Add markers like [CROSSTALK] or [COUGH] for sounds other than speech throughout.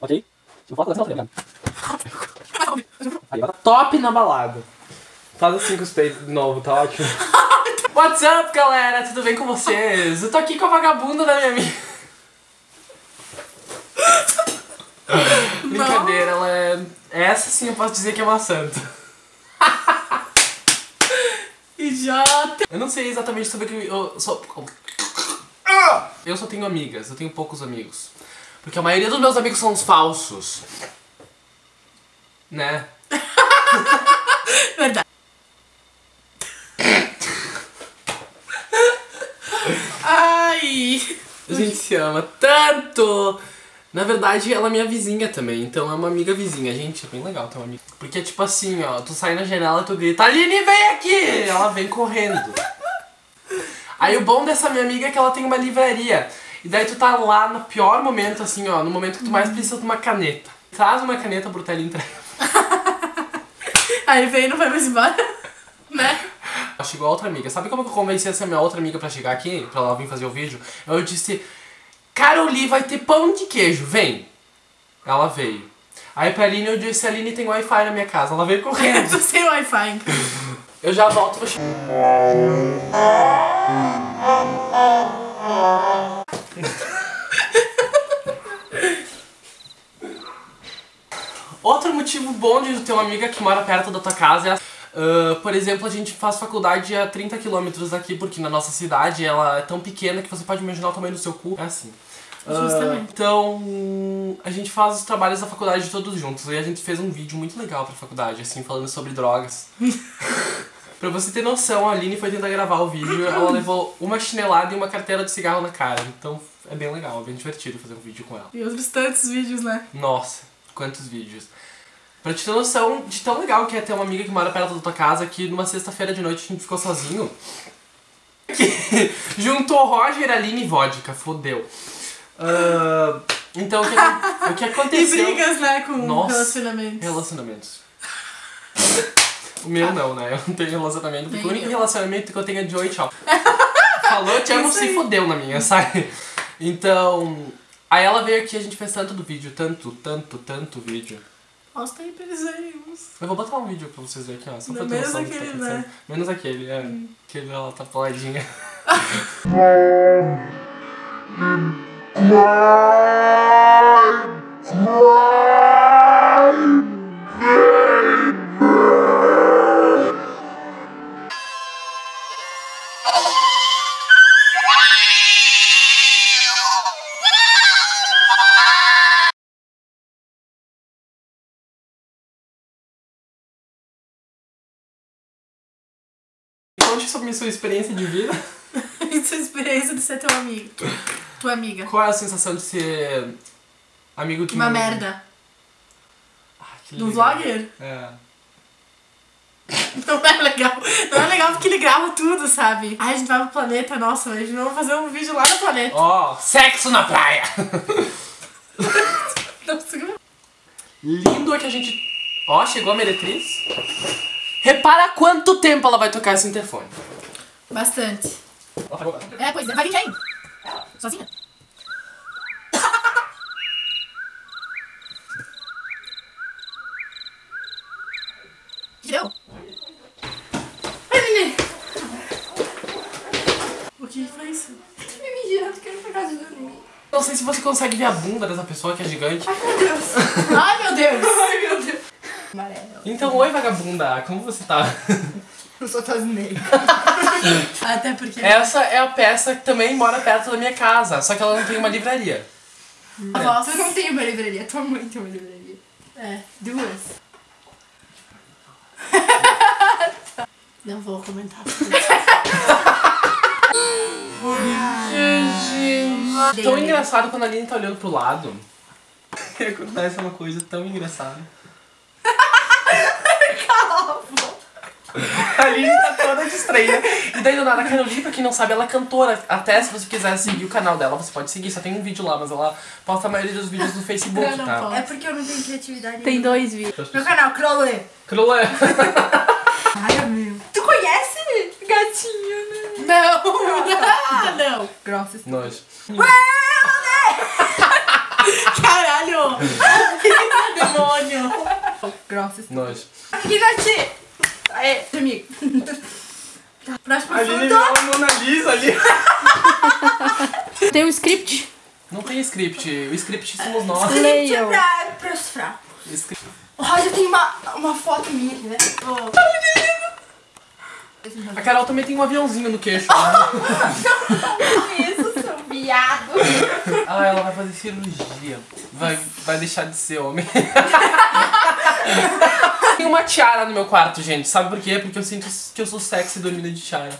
Ok? Falar com essa, não Aí, Top na balada. Faz assim com os peitos de novo, tá ótimo. [LAUGHS] What's up, galera? Tudo bem com vocês? Eu tô aqui com a vagabunda da minha amiga. [LAUGHS] Brincadeira, ela é... Essa sim eu posso dizer que é uma santa. [LAUGHS] Idiota! Eu não sei exatamente sobre o que eu sou... Eu só tenho amigas, eu tenho poucos amigos. Porque a maioria dos meus amigos são os falsos. Né? [LAUGHS] Verdade. Ai! A gente se ama tanto! Na verdade, ela é minha vizinha também, então é uma amiga vizinha. Gente, é bem legal ter uma amiga. Porque, tipo assim, ó, tu sai na janela e tu grita, Aline, vem aqui! Ela vem correndo. Aí o bom dessa minha amiga é que ela tem uma livraria. E daí tu tá lá no pior momento, assim, ó, no momento que tu mais precisa de uma caneta. Traz uma caneta pro Tele entrega. [LAUGHS] Aí vem e não vai mais embora. [LAUGHS] Né? Chegou a outra amiga. Sabe como que eu convenci essa minha outra amiga pra chegar aqui? Pra ela vir fazer o vídeo? Eu disse, Caroli, vai ter pão de queijo, vem. Ela veio. Aí pra Aline eu disse, Aline tem Wi-Fi na minha casa. Ela veio [LAUGHS] Eu correndo. tô sem Wi-Fi. Eu já volto, vou chegar. [LAUGHS] Outro motivo bom de ter uma amiga que mora perto da tua casa é ah, por exemplo, a gente faz faculdade a 30 km daqui, porque na nossa cidade ela é tão pequena que você pode imaginar o tamanho do seu cu. É assim. Justamente. então, a gente faz os trabalhos da faculdade todos juntos. E a gente fez um vídeo muito legal pra faculdade, assim, falando sobre drogas. [LAUGHS] Pra você ter noção, a Aline foi tentar gravar o vídeo, ela levou uma chinelada e uma carteira de cigarro na cara. Então é bem legal, é bem divertido fazer um vídeo com ela. E outros tantos vídeos, né? Nossa, quantos vídeos. Pra te ter noção de tão legal que é ter uma amiga que mora perto da tua casa, que numa sexta-feira de noite a gente ficou sozinho. Que [LAUGHS] juntou Roger, Aline e vodka, fodeu. Ah, então o que, o que E aconteceu... brigas, né, com Nossa. relacionamentos. Relacionamentos. O meu não, né? Eu não tenho relacionamento, porque o único relacionamento que eu tenho é de oi, tchau. [LAUGHS] Falou, te amo, se fodeu na minha, sabe? Então. Aí ela veio aqui, a gente fez tanto do vídeo, tanto, tanto, tanto vídeo. Mostra aí pra eles. Eu vou botar um vídeo pra vocês verem aqui, ó. Só pra menos noção do que tá aquele, acontecendo. né? Menos aquele, é. Aquele ela tá poladinha. [LAUGHS] [LAUGHS] Conte sobre sua experiência de vida. Isso é a experiência de ser teu amigo. Tua amiga. Qual é a sensação de ser amigo de Uma um- merda. Ai, que Do legal. vlogger? É. [LAUGHS] Não é legal. Não é legal porque ele grava tudo, sabe? Aí a gente vai pro planeta, nossa, a gente vai fazer um vídeo lá no planeta. Ó, sexo na praia! [LAUGHS] Não. Lindo é que a gente. Ó, chegou a meretriz. Repara quanto tempo ela vai tocar esse interfone. Bastante. É, pois é. Vai vir quem? Sozinha? Que deu? Ai, Lili! O que foi isso? Me mijando, quero pra casa dormir. Não sei se você consegue ver a bunda dessa pessoa que é gigante. Meu Deus. Ai, meu Deus! Ai, meu Deus. Amarelo. Então, oi vagabunda, como você tá? Eu sou Tasnei. [LAUGHS] Até porque. Essa é a peça que também mora perto da minha casa, só que ela não tem uma livraria. A voz. Eu não tenho uma livraria, tua mãe tem uma livraria. É. Duas. [LAUGHS] Não vou comentar. Tão engraçado quando a Aline tá olhando pro lado. Acontece uma coisa tão engraçada. [LAUGHS] A Aline tá toda distraída. E daí do nada, a Carolina, pra quem não sabe, ela é cantora. Até se você quiser seguir o canal dela, você pode seguir. Só tem um vídeo lá, mas ela posta a maioria dos vídeos no Facebook, Eu não tá? posso. É porque eu não tenho criatividade. Tem dois vídeos. Meu canal, Crowley. Crolé. [LAUGHS] Ai, meu. Tu conhece gatinho, né? Não! [LAUGHS] Ah, não! Grossa. Nojo. Caralho! Demônio. Grossa. Nojo. Aqui, Nath. Aê, amigo. Tá, [LAUGHS] Próximo A assunto. virou a Mona Lisa ali. [LAUGHS] Tem um script? Não tem script. O script somos nós. Leiam. Pra, pros fracos. Script. O Roger tem uma, uma foto minha aqui, né? A Carol também tem um aviãozinho no queixo. Isso, seu viado. Ah, ela vai fazer cirurgia. Vai, vai deixar de ser homem. [LAUGHS] [LAUGHS] Tem uma tiara no meu quarto, gente. Sabe por quê? Porque eu sinto que eu sou sexy dormindo de tiara.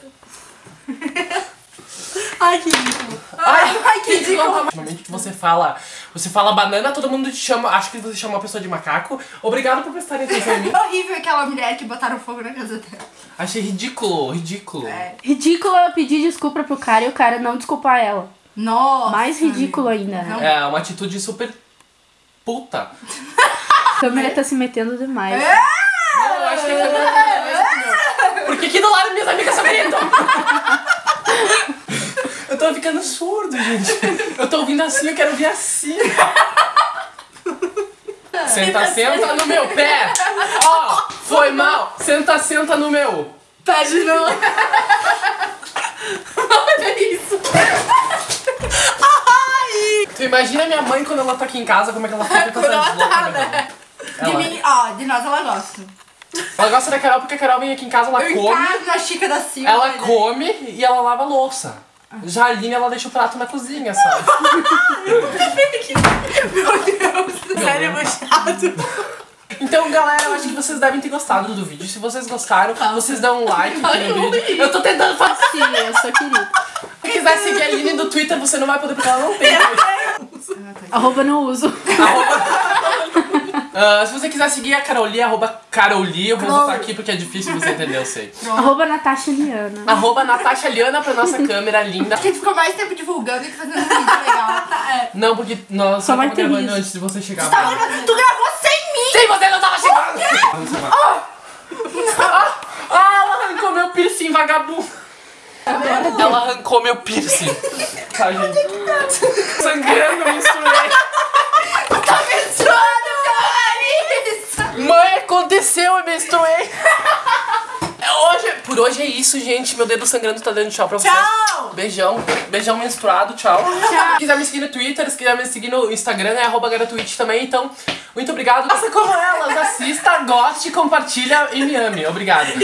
Ai, que ridículo. Ai, Ai, que ridículo. Normalmente que você fala, você fala banana, todo mundo te chama, acho que você chama uma pessoa de macaco. Obrigado por prestarem atenção em mim. [LAUGHS] É horrível aquela mulher que botaram fogo na casa dela. Achei ridículo, ridículo. É. Ridículo é pedir desculpa pro cara e o cara não desculpar ela. Nossa. Mais ridículo ainda. Não. É uma atitude super puta. A câmera tá se metendo demais. Não, eu acho que a câmera- Por que que do lado minhas amigas só gritam? Eu tô ficando surdo, gente. Eu tô ouvindo assim, eu quero ouvir assim. Senta, senta no meu pé. Ó, foi mal. Senta, senta no meu. Pé de novo. Olha isso. Tu imagina minha mãe quando ela tá aqui em casa, como é que ela fica com tá, loucas, né? Né? De mim, ó, de nós ela gosta. ela gosta da Carol porque a Carol vem aqui em casa, ela Eu come. encarno na Chica da Silva. Ela né? come e ela lava a louça. Já a Aline, ela deixa o prato na cozinha, sabe? Sério, chato. Então, galera, eu acho que vocês devem ter gostado do vídeo. Se vocês gostaram, vocês dão um like aqui no vídeo. Eu tô tentando fazer. Sim, eu sou querida. Se quiser seguir a Aline do Twitter, você não vai poder porque ela não tem. Arroba não uso. Ah, se você quiser seguir a Caroli, arroba Caroli, eu vou botar aqui porque é difícil você entender, eu sei. [LAUGHS] Arroba Natasha Liana. Arroba Natasha Liana pra nossa câmera linda. A gente ficou mais tempo divulgando e fazendo um vídeo legal. [LAUGHS] É. Não, porque nós só ter gravando isso. antes de você chegar. Tá, tu gravou sem mim! Sim, você não tava chegando! Chamar. Ah, ah, ela arrancou meu piercing, vagabundo! Ela arrancou meu piercing. [LAUGHS] Tá, gente. Sangrando, misturei. Mãe, aconteceu, eu menstruei. [LAUGHS] Hoje, por hoje é isso, gente. Meu dedo sangrando tá dando tchau pra vocês. Tchau! Beijão. Beijão menstruado, tchau. Se quiser me seguir no Twitter, se quiser me seguir no Instagram, é arroba também. Então, muito obrigado. Faça como elas, [LAUGHS] assista, goste, compartilha e me ame. Obrigado.